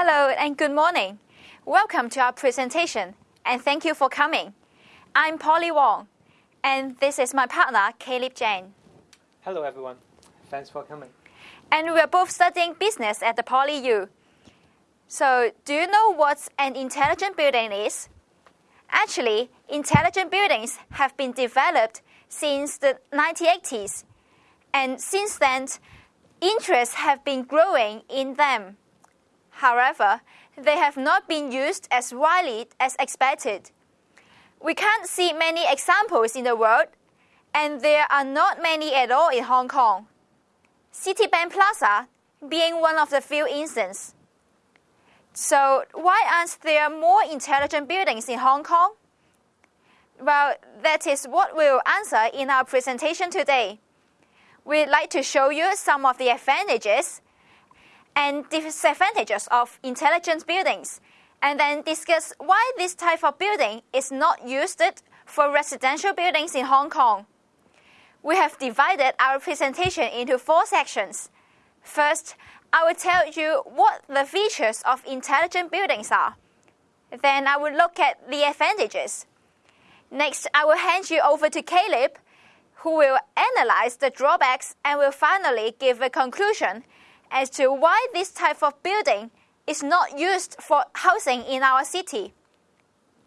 Hello and good morning. Welcome to our presentation and thank you for coming. I'm Polly Wong and this is my partner, Caleb Jane. Hello everyone. Thanks for coming. And we are both studying business at the Poly U. So, do you know what an intelligent building is? Actually, intelligent buildings have been developed since the 1980s. And since then, interest have been growing in them. However, they have not been used as widely as expected. We can't see many examples in the world, and there are not many at all in Hong Kong. Citibank Plaza being one of the few instances. So, why aren't there more intelligent buildings in Hong Kong? Well, that is what we'll answer in our presentation today. We'd like to show you some of the advantages and disadvantages of intelligent buildings, and then discuss why this type of building is not used for residential buildings in Hong Kong. We have divided our presentation into four sections. First, I will tell you what the features of intelligent buildings are. Then I will look at the advantages. Next, I will hand you over to Caleb, who will analyze the drawbacks and will finally give a conclusion as to why this type of building is not used for housing in our city.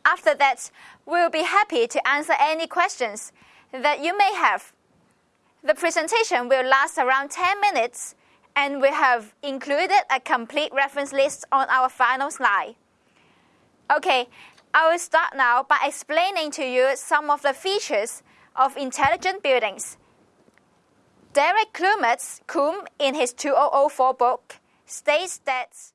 After that, we'll be happy to answer any questions that you may have. The presentation will last around 10 minutes, and we have included a complete reference list on our final slide. Okay, I will start now by explaining to you some of the features of intelligent buildings. Derek Clements-Croome, in his 2004 book, states that